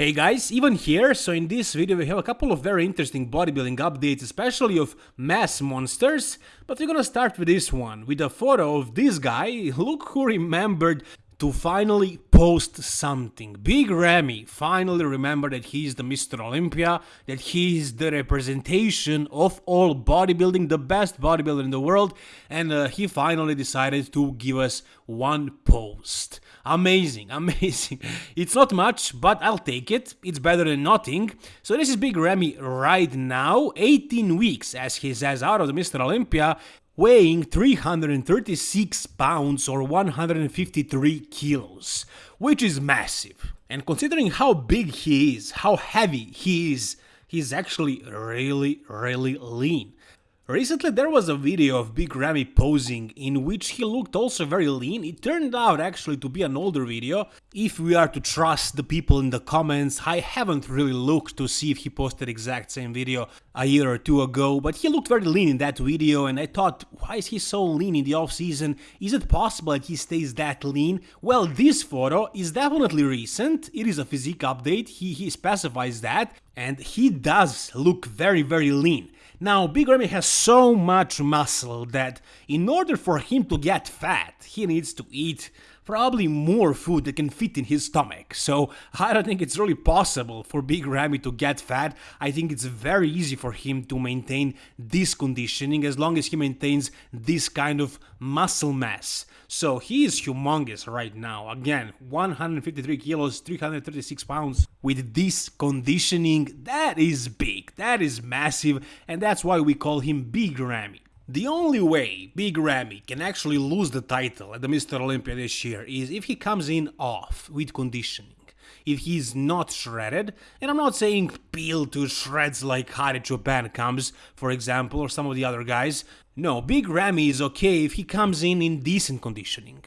Hey guys, even here, so in this video we have a couple of very interesting bodybuilding updates, especially of mass monsters, but we're gonna start with this one, with a photo of this guy, look who remembered to finally post something. Big Ramy finally remembered that he is the Mr. Olympia, that he is the representation of all bodybuilding, the best bodybuilder in the world, and uh, he finally decided to give us one post. Amazing, amazing. It's not much, but I'll take it. It's better than nothing. So this is Big Ramy right now, 18 weeks, as he says, out of the Mr. Olympia, weighing 336 pounds or 153 kilos, which is massive. And considering how big he is, how heavy he is, he's actually really, really lean. Recently there was a video of Big Ramy posing in which he looked also very lean. It turned out actually to be an older video. If we are to trust the people in the comments, I haven't really looked to see if he posted exact same video a year or two ago, but he looked very lean in that video and I thought, why is he so lean in the off season? Is it possible that he stays that lean? Well, this photo is definitely recent. It is a physique update. He, he specifies that and he does look very, very lean. Now, Big Ramy has so much muscle that in order for him to get fat, he needs to eat probably more food that can fit in his stomach. So I don't think it's really possible for Big Ramy to get fat. I think it's very easy for him to maintain this conditioning as long as he maintains this kind of muscle mass. So he is humongous right now. Again, 153 kilos, 336 pounds. With this conditioning, that is big, that is massive, and that's why we call him Big Ramy. The only way Big Ramy can actually lose the title at the Mr. Olympia this year is if he comes in off with conditioning. If he's not shredded, and I'm not saying peel to shreds like Hadi Choopan comes, for example, or some of the other guys, no, Big Ramy is okay if he comes in in decent conditioning.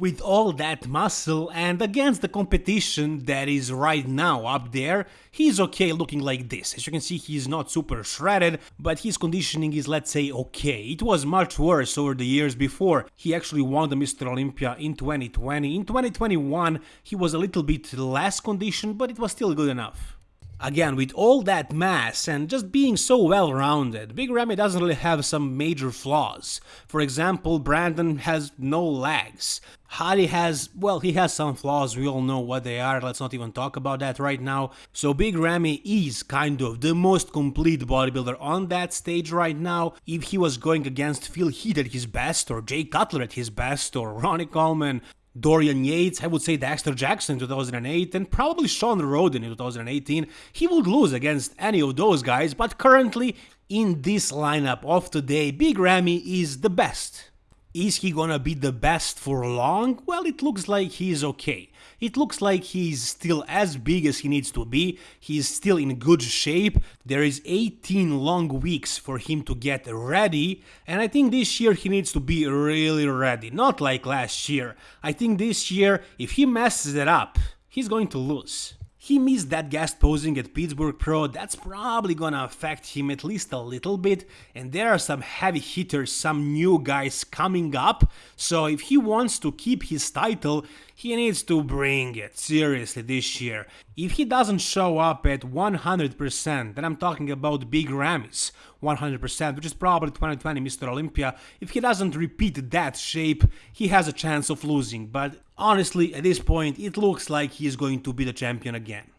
With all that muscle and against the competition that is right now up there, he's okay looking like this. As you can see, he's not super shredded, but his conditioning is, let's say, okay. It was much worse over the years before. He actually won the Mr. Olympia in 2020. In 2021, he was a little bit less conditioned, but it was still good enough. Again, with all that mass and just being so well rounded, Big Ramy doesn't really have some major flaws. For example, Brandon has no legs. Hadi has, well, he has some flaws, we all know what they are, let's not even talk about that right now. So Big Ramy is kind of the most complete bodybuilder on that stage right now. If he was going against Phil Heath at his best, or Jay Cutler at his best, or Ronnie Coleman, Dorian Yates, I would say Dexter Jackson in 2008, and probably Shawn Rhoden in 2018, he would lose against any of those guys, but currently, in this lineup of today, Big Ramy is the best. Is he gonna be the best for long? Well, it looks like he's okay. It looks like he's still as big as he needs to be, he's still in good shape, there is 18 long weeks for him to get ready, and I think this year he needs to be really ready, not like last year. I think this year, if he messes it up, he's going to lose. He missed that guest posing at Pittsburgh Pro, that's probably gonna affect him at least a little bit, and there are some heavy hitters, some new guys coming up, so if he wants to keep his title, he needs to bring it seriously this year. If he doesn't show up at 100%, then I'm talking about Big Ramy's 100%, which is probably 2020 Mr. Olympia, if he doesn't repeat that shape, he has a chance of losing, but honestly, at this point, it looks like he's going to be the champion again.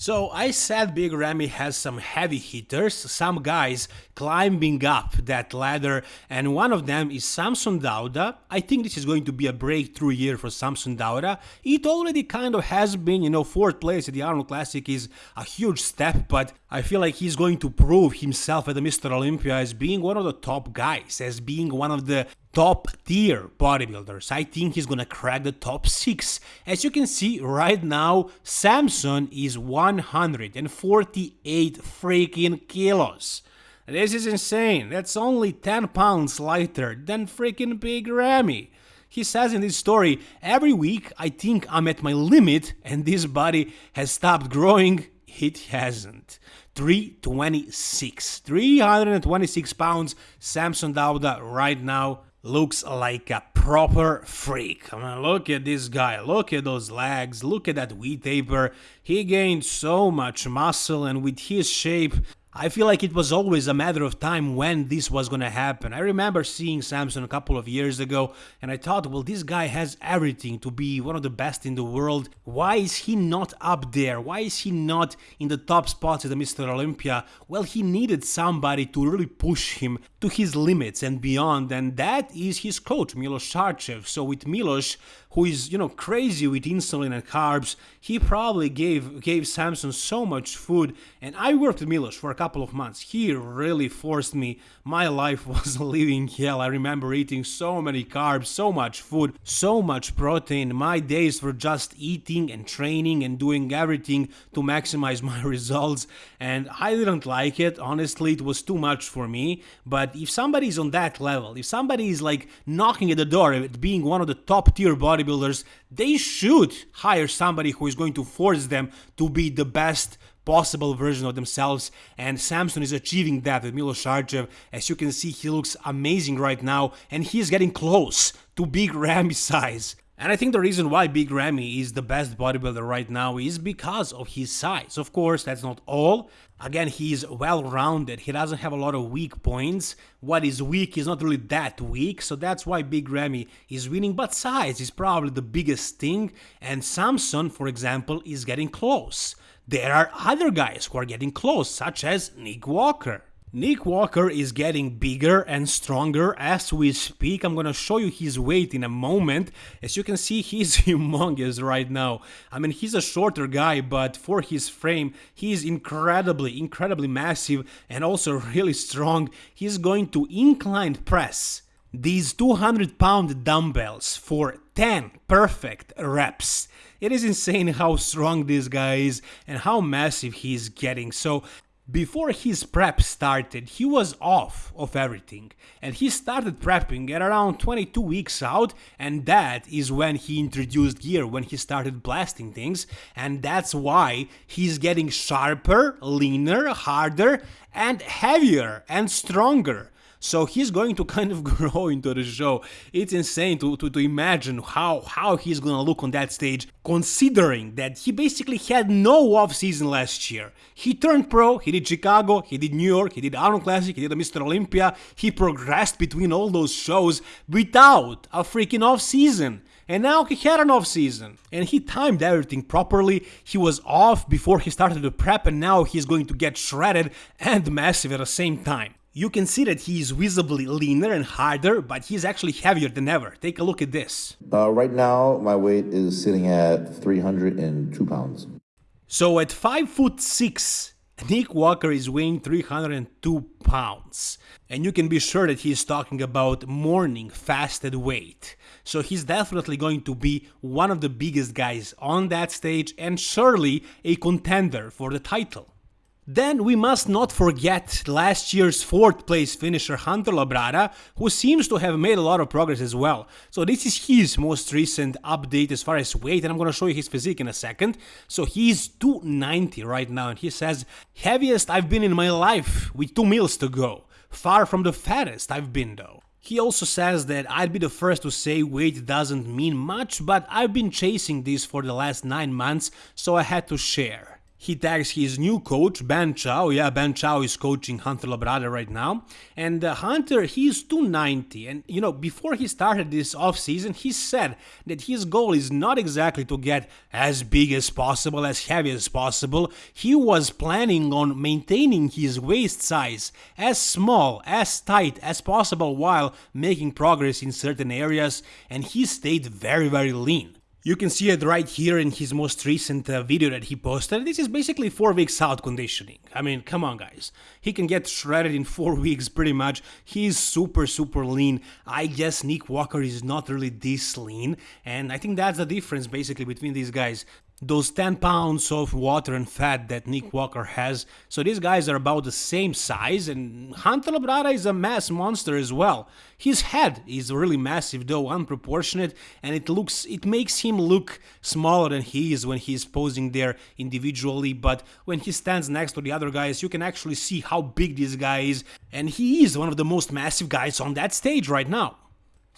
So I said Big Ramy has some heavy hitters, some guys climbing up that ladder, and one of them is Samson Dauda. I think this is going to be a breakthrough year for Samson Dauda. It already kind of has been, you know, fourth place at the Arnold Classic is a huge step, but I feel like he's going to prove himself at the Mr. Olympia as being one of the top guys, as being one of the top tier bodybuilders. I think he's gonna crack the top 6. As you can see right now, Samson is 148 freaking kilos. This is insane. That's only 10 pounds lighter than freaking Big Ramy. He says in this story, every week I think I'm at my limit and this body has stopped growing. It hasn't. 326. 326 pounds, Samson Dauda right now looks like a proper freak. I mean, look at this guy, look at those legs, look at that wheat taper. He gained so much muscle and with his shape, I feel like it was always a matter of time when this was gonna happen. I remember seeing Samson a couple of years ago and I thought, well, this guy has everything to be one of the best in the world. Why is he not up there? Why is he not in the top spots at the Mr. Olympia? Well, he needed somebody to really push him to his limits and beyond, and that is his coach, Milos Sarcev. So with Milos, who is, you know, crazy with insulin and carbs, he probably gave gave Samson so much food. And I worked with Milos for a couple of months. He really forced me. My life was a living hell. I remember eating so many carbs, so much food, so much protein. My days were just eating and training and doing everything to maximize my results. And I didn't like it. Honestly, it was too much for me. But if somebody is on that level, if somebody is like knocking at the door being one of the top tier body bodybuilders, they should hire somebody who is going to force them to be the best possible version of themselves and Samson is achieving that with Milos Sarcev. As you can see, he looks amazing right now and he is getting close to Big Ramy size. And I think the reason why Big Ramy is the best bodybuilder right now is because of his size. Of course, that's not all. Again, he's well-rounded. He doesn't have a lot of weak points. What is weak is not really that weak, so that's why Big Ramy is winning. But size is probably the biggest thing, and Samson, for example, is getting close. There are other guys who are getting close, such as Nick Walker. Nick Walker is getting bigger and stronger as we speak. I'm gonna show you his weight in a moment. As you can see, he's humongous right now. I mean, he's a shorter guy, but for his frame, he's incredibly, incredibly massive and also really strong. He's going to incline press these 200 pound dumbbells for 10 perfect reps. It is insane how strong this guy is and how massive he's getting. So before his prep started, he was off of everything, and he started prepping at around 22 weeks out, and that is when he introduced gear, when he started blasting things, and that's why he's getting sharper, leaner, harder, and heavier and stronger. So he's going to kind of grow into the show. It's insane to, to, to imagine how, how he's gonna look on that stage, considering that he basically had no off season last year. He turned pro, he did Chicago, he did New York, he did Arnold Classic, he did Mr. Olympia, he progressed between all those shows without a freaking off season. And now he had an off season and he timed everything properly. He was off before he started the prep and now he's going to get shredded and massive at the same time. You can see that he is visibly leaner and harder, but he's actually heavier than ever. Take a look at this. Uh, right now, my weight is sitting at 302 pounds. So at 5 foot 6, Nick Walker is weighing 302 pounds. And you can be sure that he's talking about morning fasted weight. So he's definitely going to be one of the biggest guys on that stage and surely a contender for the title. Then we must not forget last year's 4th place finisher Hunter Labrada, who seems to have made a lot of progress as well. So this is his most recent update as far as weight, and I'm gonna show you his physique in a second. So he's 290 right now, and he says, heaviest I've been in my life with 2 meals to go. Far from the fattest I've been though. He also says that I'd be the first to say weight doesn't mean much, but I've been chasing this for the last 9 months, so I had to share. He tags his new coach, Ben Chow. Yeah, Ben Chow is coaching Hunter Labrada right now. And uh, Hunter, he's 290. And, you know, before he started this offseason, he said that his goal is not exactly to get as big as possible, as heavy as possible. He was planning on maintaining his waist size as small, as tight as possible while making progress in certain areas. And he stayed very, very lean. You can see it right here in his most recent uh, video that he posted. This is basically 4 weeks out conditioning. I mean, come on guys. He can get shredded in 4 weeks pretty much. He's super super lean. I guess Nick Walker is not really this lean and I think that's the difference basically between these guys those 10 pounds of water and fat that Nick Walker has. So these guys are about the same size and Hunter Labrada is a mass monster as well. His head is really massive though unproportionate and it looks it makes him look smaller than he is when he's posing there individually but when he stands next to the other guys you can actually see how big this guy is and he is one of the most massive guys on that stage right now.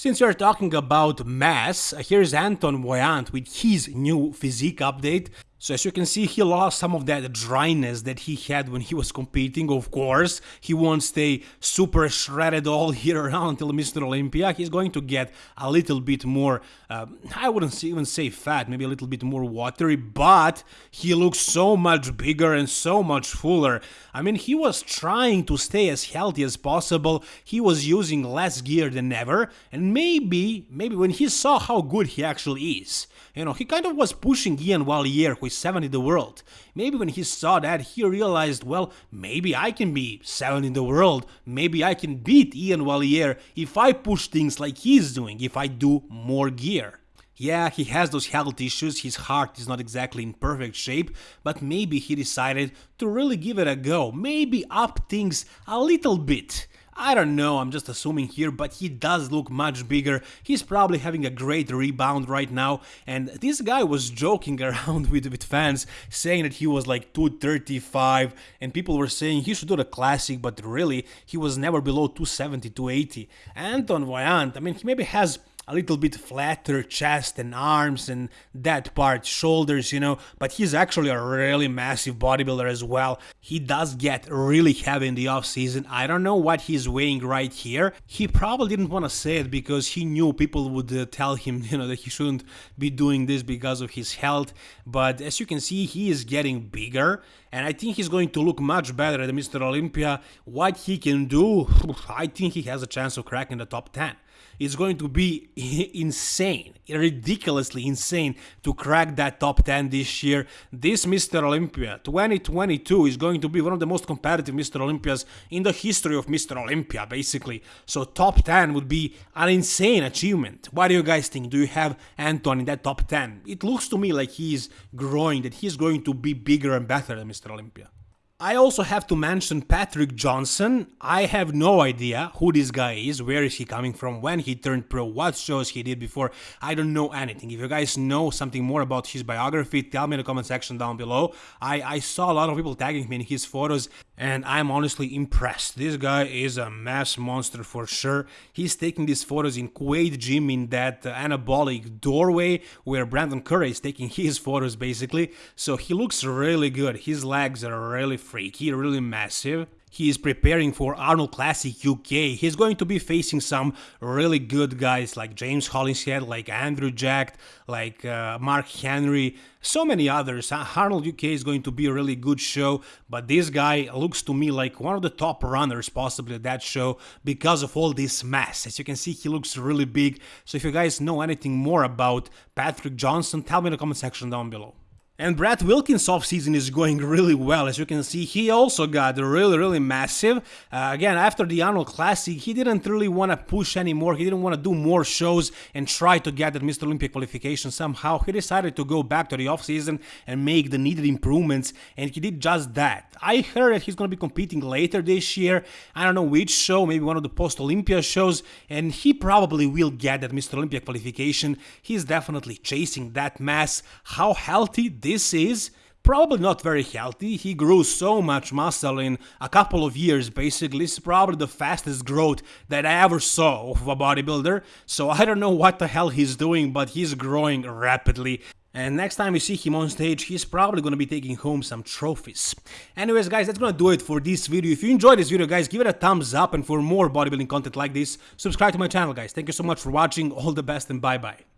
Since we're talking about mass, uh, here's Anton Vaillant with his new physique update. So as you can see, he lost some of that dryness that he had when he was competing, of course. He won't stay super shredded all year round until Mr. Olympia. He's going to get a little bit more, uh, I wouldn't even say fat, maybe a little bit more watery, but he looks so much bigger and so much fuller. I mean, he was trying to stay as healthy as possible. He was using less gear than ever, and maybe, maybe when he saw how good he actually is, you know, he kind of was pushing Iain Valliere, who is 7 in the world. Maybe when he saw that, he realized, well, maybe I can be 7 in the world. Maybe I can beat Iain Valliere if I push things like he's doing, if I do more gear. Yeah, he has those health issues, his heart is not exactly in perfect shape, but maybe he decided to really give it a go, maybe up things a little bit. I don't know, I'm just assuming here, but he does look much bigger. He's probably having a great rebound right now. And this guy was joking around with, with fans, saying that he was like 235, and people were saying he should do the classic, but really, he was never below 270, 280. Anton Vaillant, I mean, he maybe has a little bit flatter chest and arms and that part, shoulders, you know, but he's actually a really massive bodybuilder as well. He does get really heavy in the off season. I don't know what he's weighing right here. He probably didn't want to say it because he knew people would uh, tell him, you know, that he shouldn't be doing this because of his health. But as you can see, he is getting bigger and I think he's going to look much better at Mr. Olympia. What he can do, I think he has a chance of cracking the top 10 it's going to be insane, ridiculously insane to crack that top 10 this year. This Mr. Olympia 2022 is going to be one of the most competitive Mr. Olympias in the history of Mr. Olympia, basically. So top 10 would be an insane achievement. What do you guys think? Do you have Anton in that top 10? It looks to me like he's growing, that he's going to be bigger and better than Mr. Olympia. I also have to mention Patrick Johnson. I have no idea who this guy is, where is he coming from, when he turned pro, what shows he did before. I don't know anything. If you guys know something more about his biography, tell me in the comment section down below. I, I saw a lot of people tagging me in his photos and I'm honestly impressed. This guy is a mass monster for sure. He's taking these photos in Kuwait gym in that anabolic doorway where Brandon Curry is taking his photos basically. So he looks really good. His legs are really freaky, really massive. He is preparing for Arnold Classic UK. He's going to be facing some really good guys like James Hollingshead, like Andrew Jack, like uh, Mark Henry, so many others. Arnold UK is going to be a really good show, but this guy looks to me like one of the top runners possibly at that show because of all this mass. As you can see, he looks really big. So if you guys know anything more about Patrick Johnson, tell me in the comment section down below. And Brett Wilkins offseason is going really well. As you can see, he also got really, really massive. Uh, again, after the Arnold Classic, he didn't really want to push anymore. He didn't want to do more shows and try to get that Mr. Olympia qualification somehow. He decided to go back to the offseason and make the needed improvements, and he did just that. I heard that he's going to be competing later this year. I don't know which show, maybe one of the post Olympia shows, and he probably will get that Mr. Olympia qualification. He's definitely chasing that mass. How healthy this is probably not very healthy. He grew so much muscle in a couple of years, basically. It's probably the fastest growth that I ever saw of a bodybuilder. So I don't know what the hell he's doing, but he's growing rapidly. And next time you see him on stage, he's probably gonna be taking home some trophies. Anyways guys, that's gonna do it for this video. If you enjoyed this video guys, give it a thumbs up and for more bodybuilding content like this, subscribe to my channel guys. Thank you so much for watching, all the best and bye bye.